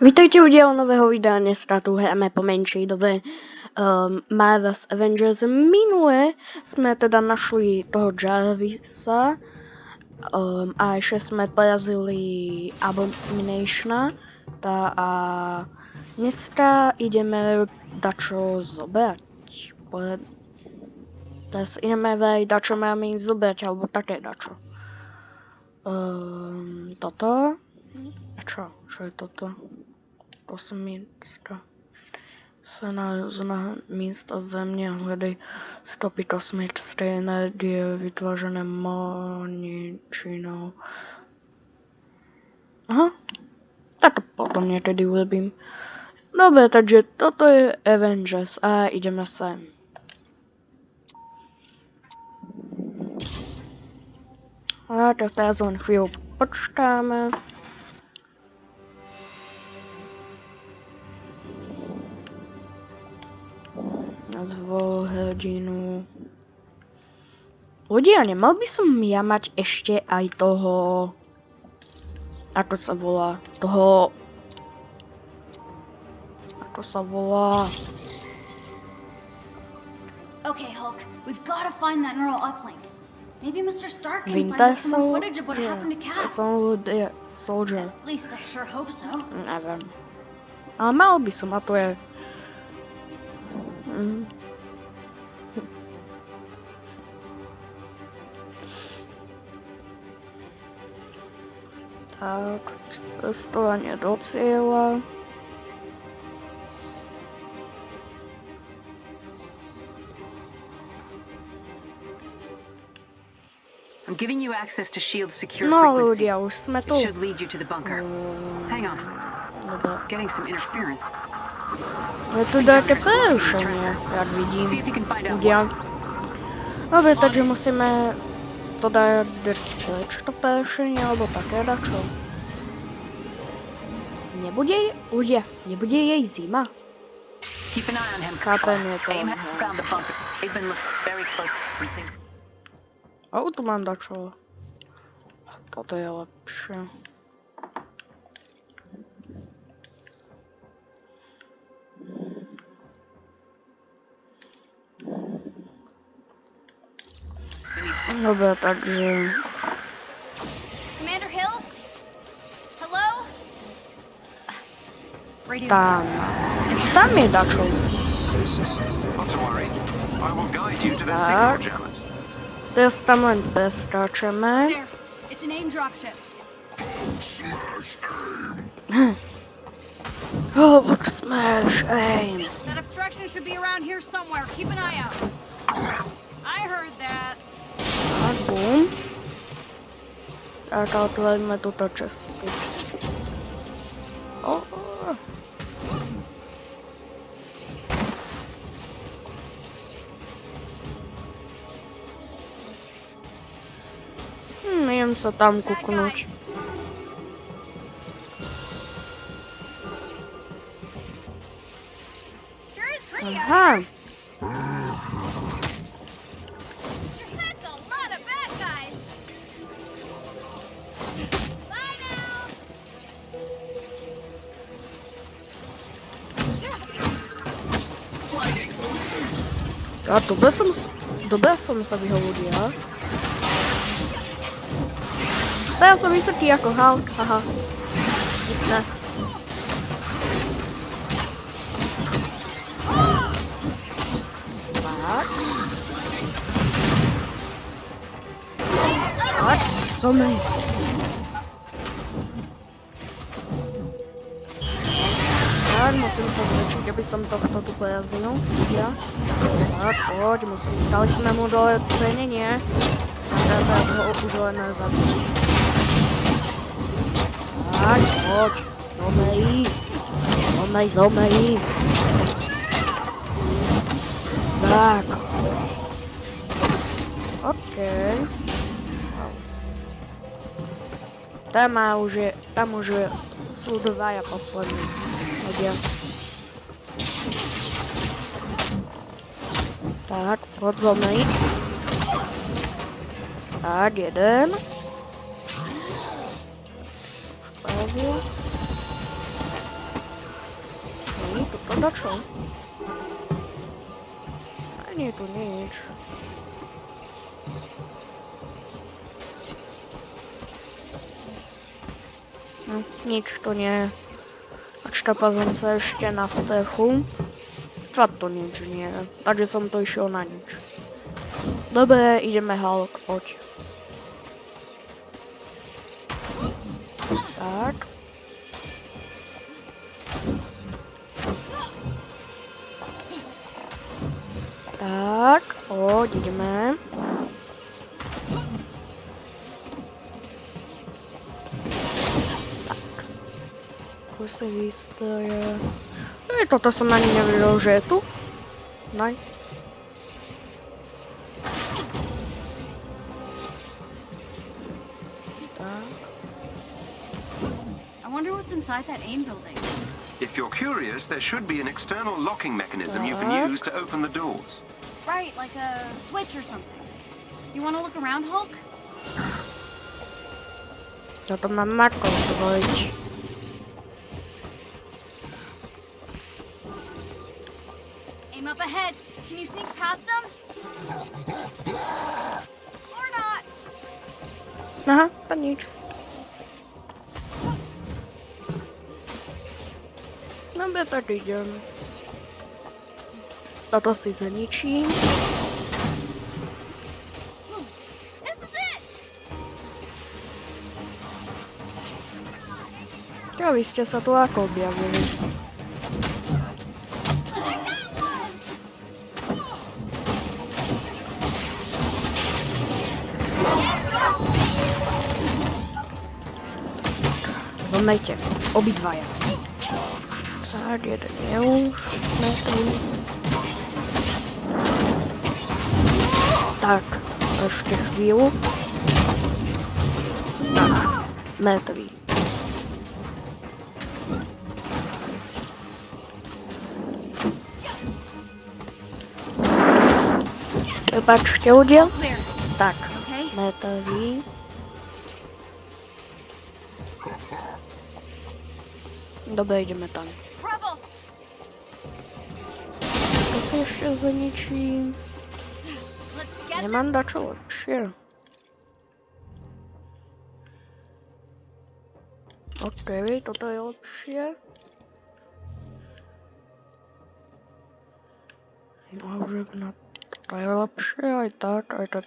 Vítajte u dílu nového videa, dneska tu hrajeme po menší době um, Marvel's Avengers. Minule jsme teda našli toho Jarvisa um, a ještě jsme porazili Abominationa ta a dneska ideme dačo zobrať. Teraz ideme vej dačo máme zobrať, alebo také dačo. Um, toto. A čo? Čo je toto? Kosmická se nalezne místa země hledej stopy kosmické energie vytvořené moničinou. Aha, tak to potom někdy urobím. Dobře, takže toto je Avengers a jdeme sem. A tak teraz len chvíľu počkáme. Zvol hrdinu. Ľudia, nemal by som ja mať ešte aj toho... Ako sa volá? Toho... Ako sa volá? Okay, Hulk, we've got to find that neural uplink. Maybe Mr. Stark can find Winter us some footage of what yeah, happened to Cap. Soldier. Soldier. At least I sure hope so. Neviem. Ale mal by som, a to je... Mm. Tak, cestovanie do cieľa. I'm giving you access to shield secure No frequency. It should lead you to the bunker. Mm, Hang on, getting some interference. Je tu také prerušenie, jak vidím. what. Dobre, takže musíme to dať preč to prerušenie, alebo také dačo. Nebude, jej- ľudia, nebude jej zima? Chápem, je to... A tu mám dačo. Toto je lepšie. Jammers. Teraz tam len preskáčeme. There. It's a me, Dutchman. Don't worry, I will guide you to the Star Jam. This time, I'm best, Dutchman. It's an AIM dropship. Oh, smash aim. That obstruction should be around here somewhere. Keep an eye out. I heard that. Bum. Tak a otvoríme tuto cestu. Oh. Hm, idem sa tam Bad kuknúť. guys. Sure is pretty out Aha, a dobre som, s- dobre som sa vyhovoril, ja? Teraz som vysoký ako Hulk, haha. Ne. Tak. Tak, zomri. Tak, musím sa zväčšiť, aby som tohto Ja. Tak, poď, musím. Dali sme mu dole trénenie. A teraz ho už len zabiť. Tak, poď. Zomri. Zomri, zomri. Tak. OK. Tam má už je, tam už je, sú dvaja poslední ľudia. Tak, poď zomri. Tak, jeden. Už porazil. To dačo? Není tu nič. No, nič to nie. Som sa ešte na stechu. To nič nie. Takže som to išiel na nič. Dobre, ideme Hulk, poď. Toto som ani nevedel, že je tu. Nice. I wonder what's inside that AIM building. If you're curious, there should be an external locking mechanism you can use to open the doors. Right, like a switch or something. You want to look around, Hulk? Toto mám Marko zvoliť. Ahead. Can you sneak past them? Or not? Aha, to nič. Dobre, tak idem. Toto si zničím. Jo, vy ste sa tu ako objavili. Zomejte, obidvaja. Tak, jeden je už mŕtvý. Tak, ešte chvíľu. Tak. Prepačte, udiel? Clear, Tak, okay? Dobra, idziemy tam. To co się za nici? Nie mam dlaczego, chill. Okej, tutaj odsie. Może na... To ja a i tak, a i tak...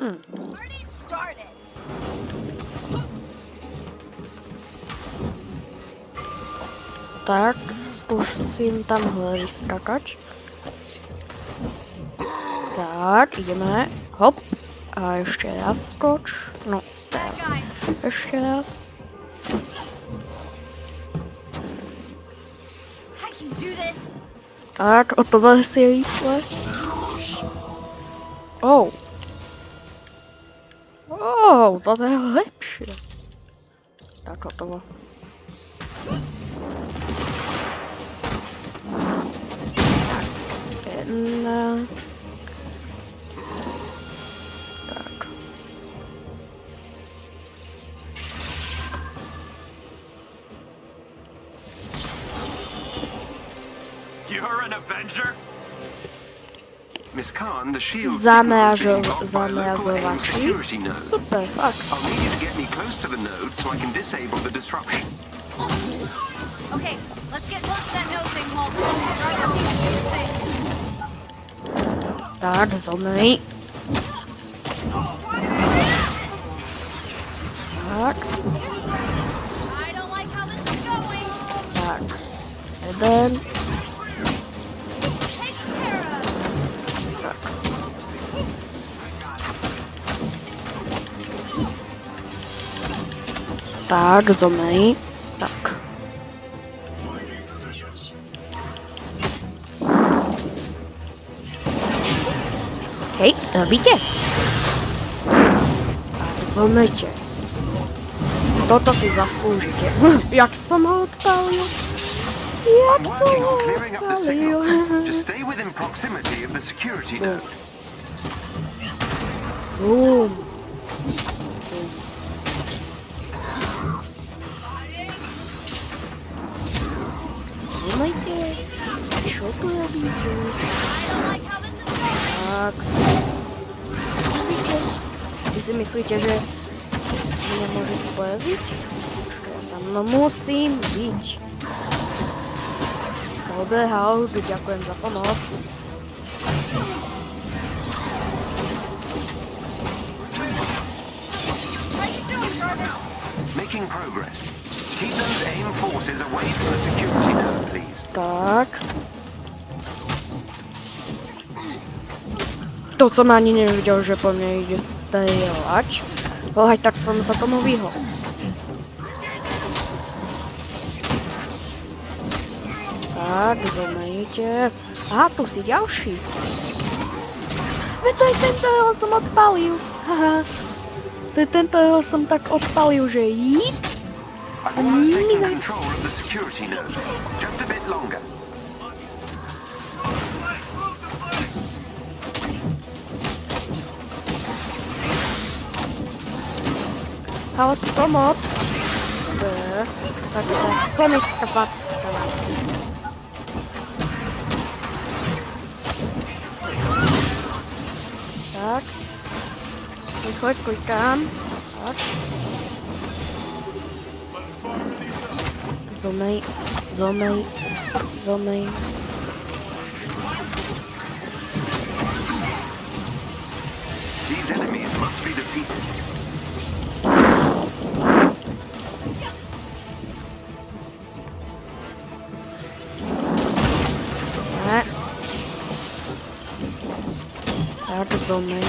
Hm, started. tak, skúsim tam hore vyskakať. Tak, ideme. Hop. A ešte raz skoč. No, teraz. Ešte raz. Tak, o to veľa rýchle. Oh. Toto je lepšie. Tak, hotovo. Jedna. Tak. You're an Avenger? Miss Khan, the shield security node. I'll need you to get me close to the node so I can disable the disruption. Okay, let's get close to that node thing, Holt. That's on Tak, zomri. Tak. Hej, robíte? Tak, zomrite. Toto si zaslúžite. Jak som ho odpálil? Jak som Working ho odpálil? signal. be sure. I don't like how this is going. Так. Вы же мислите же, меня может поразить? Но мусим бить. Making progress. Keep those aim forces away from the security node, please. Так. To som ani nevidel, že po mne ide strieľať. Ale tak som sa tomu vyhol. Tak, zomejte. Aha, tu si ďalší. Veď to je ten, ktorého som odpalil. Haha. To je ten, ktorého som tak odpalil, že jí. I've almost Cała pomoc. Koniec kapacji. Tak. Chodź, chodź, chodź tam. Tak. Zomej, zomej, zomej. These enemies must be defeated. Zomej.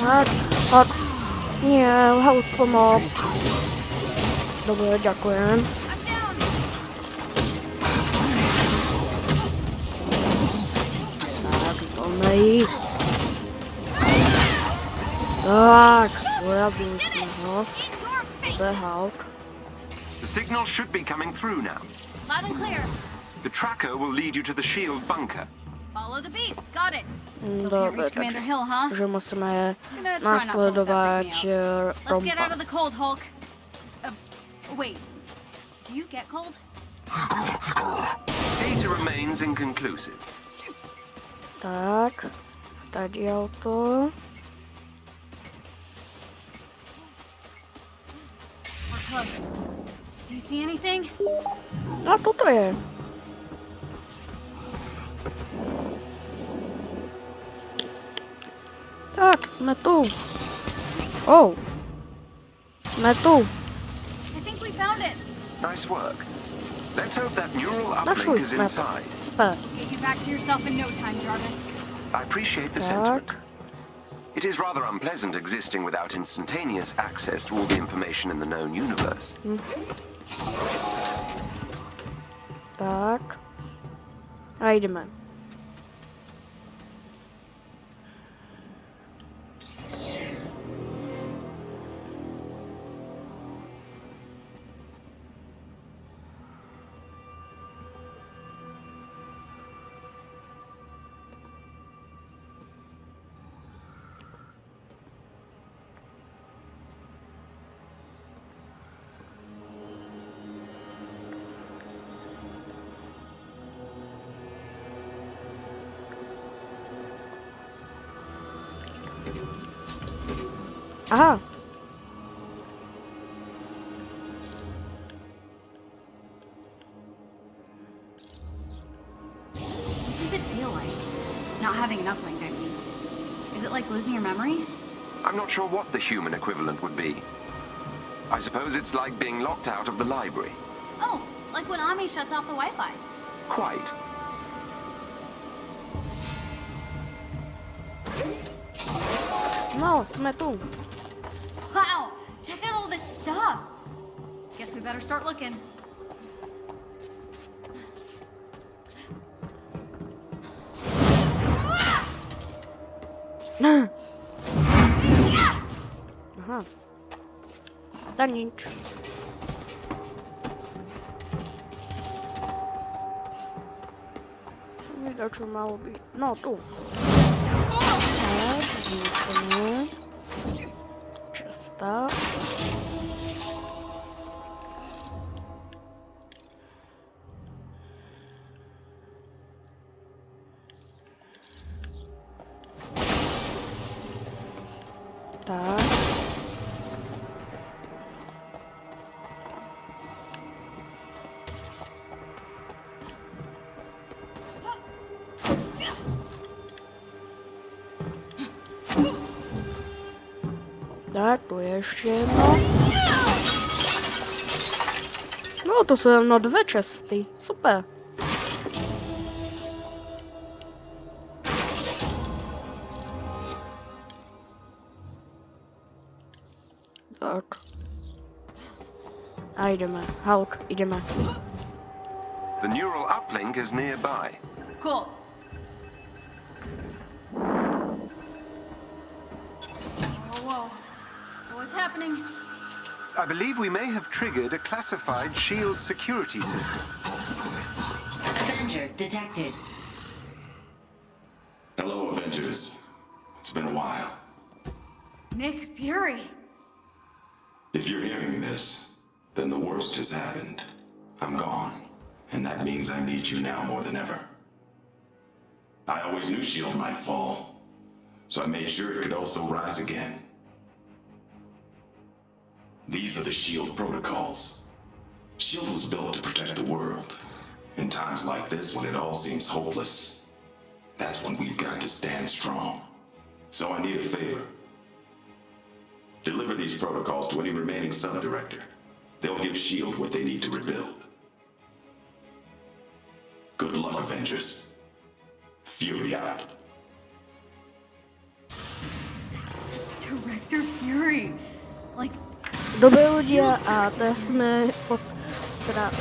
Tak, tak. Nie, help pomoc. I'm down. Tak, zomej. Tak, porazil sme ho. Behal. The signal should be coming through now. Loud and clear. The tracker will lead you to the shield bunker. Follow the beats. Got it. Still can't reach Commander Hill, huh? že musíme Gonna try not to let that nasledovať freak me out. eh, Let's get out of the cold, Hulk. Uh, wait. Do you get cold? Data remains inconclusive. Tak, tady auto. We're close. Do you see anything? A toto je. Tak, jsme tu. Oh. Jsme tu. I think we found it. Nice work. Let's hope that neural Našli uplink is inside. Super. Get you back to yourself in no time, Jarvis. I appreciate the Tak. sentiment. It is rather unpleasant existing without instantaneous access to all the information in the known universe. Tak. A jdeme. Aha. What does it feel like? Not having an uplink, I mean. Is it like losing your memory? I'm not sure what the human equivalent would be. I suppose it's like being locked out of the library. Oh, like when Ami shuts off the Wi-Fi. Quite. No, jsme Better start looking. uh huh. Done inch. Widać, że mało bi... No, tu. Tak, tu je ještě jedno. No, to jsou jenom dvě česty. Super. Tak. A jdeme. Hulk, jdeme. The neural uplink is nearby. Cool. Whoa, whoa. What's happening? I believe we may have triggered a classified shield security system. Avenger detected. Hello, Avengers. It's been a while. Nick Fury. If you're hearing this, then the worst has happened. I'm gone. And that means I need you now more than ever. I always knew S.H.I.E.L.D. might fall, so I made sure it could also rise again. These are the S.H.I.E.L.D. protocols. S.H.I.E.L.D. was built to protect the world. In times like this, when it all seems hopeless, that's when we've got to stand strong. So I need a favor. Deliver these protocols to any remaining sub-director. They'll give S.H.I.E.L.D. what they need to rebuild. Good luck, Avengers. Fury out. Director Fury. Like, Dobré ľudia a teraz sme pod... Teda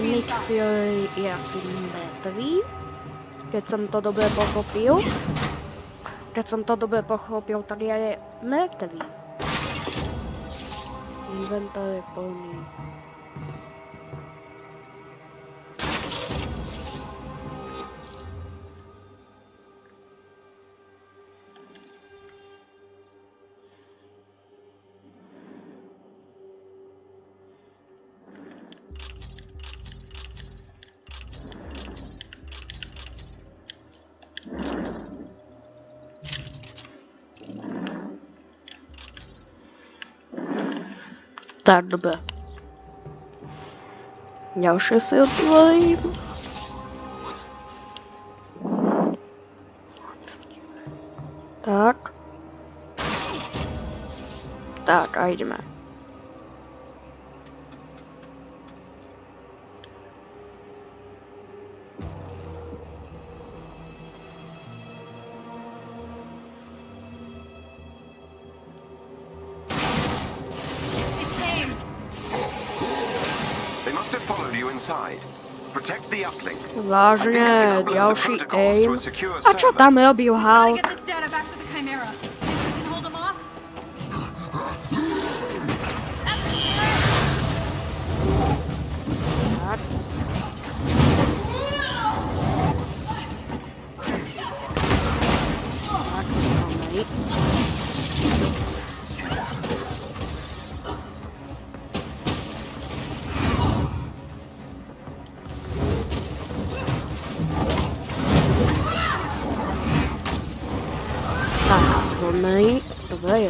Nick. Fury je asi mŕtvý. Keď som to dobre pochopil. Keď som to dobre pochopil, tak je mŕtvý. Inventár je plný. starten we. Jouw zus heel blij. Так. Так, айдеме. Vážně, další aim. a čo tam robil Hulk?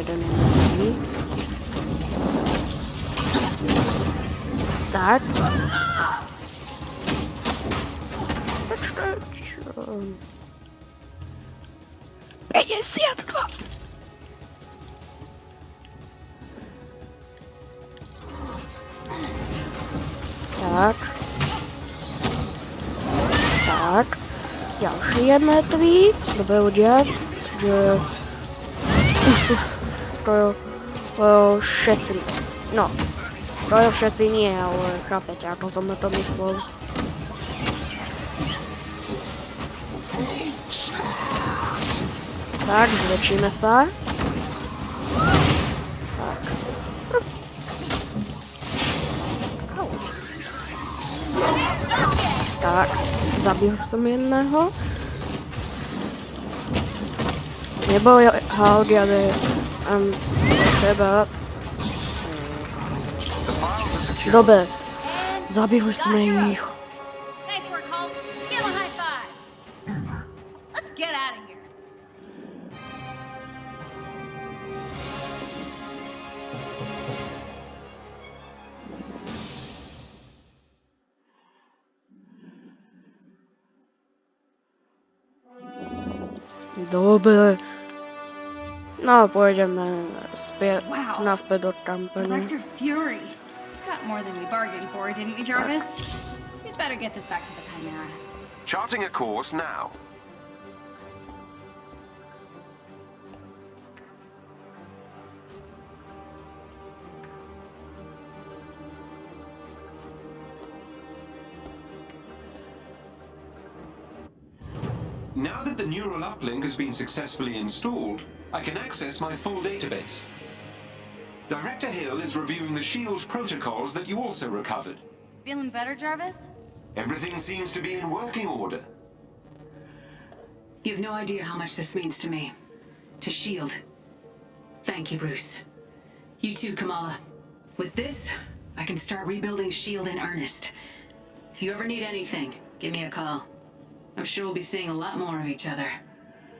Dobré, jeden je Tak. Proč to? 52. Tak. Tak. Další je mrtvý. Dobré udělat, že... Uf, uf, to jo, všetci. No, všetci nie, ale chápete, ako som na to myslel. Tak, zväčšíme sa. Tak. Zabil som jedného. Neboj, Hulk, ale um, trzeba... Dobre. Zabiłeś moich. No, pojedeme zpět, Wow. naspět do Tampany. Director Fury. Got more than we bargained for, didn't we, Jarvis? You'd better get this back to the Chimera. Charting a course now. Now that the neural uplink has been successfully installed, I can access my full database. Director Hill is reviewing the SHIELD protocols that you also recovered. Feeling better, Jarvis? Everything seems to be in working order. You have no idea how much this means to me. To S.H.I.E.L.D. Thank you, Bruce. You too, Kamala. With this, I can start rebuilding S.H.I.E.L.D. in earnest. If you ever need anything, give me a call. I'm sure we'll be seeing a lot more of each other.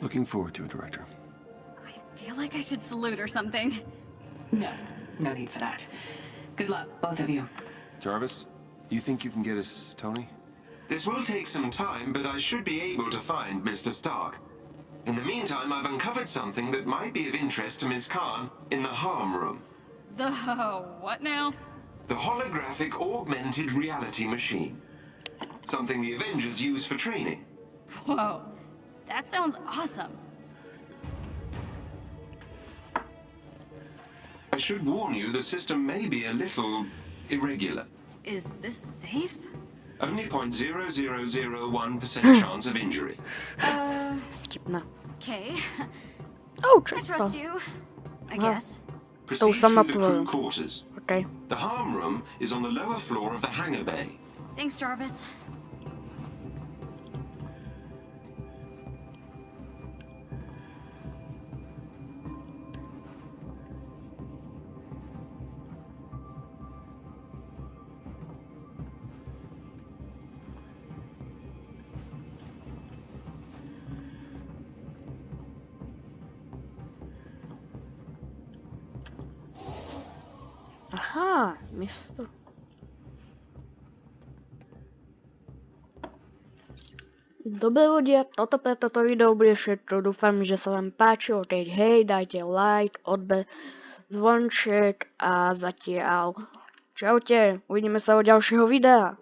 Looking forward to it, Director. I feel like I should salute or something. No, no need for that. Good luck, both of you. Jarvis, you think you can get us Tony? This will take some time, but I should be able to find Mr. Stark. In the meantime, I've uncovered something that might be of interest to Ms. Khan in the harm room. The what now? The holographic augmented reality machine. Something the Avengers use for training. Whoa. That sounds awesome. Should warn you, the system may be a little irregular. Is this safe? Only 0.0001% chance of injury. Uh, okay. Oh, I trust you. I Wow. guess. Proceed sama through the crew quarters. Okay. The harm room is on the lower floor of the hangar bay. Thanks, Jarvis. Aha, místo. Dobré lidi, toto pre toto video bude všetko. Dúfam, že sa vám páčilo. Teď hej, dajte like, odber, zvonček a zatiaľ. Čaute, uvidíme sa u ďalšieho videa.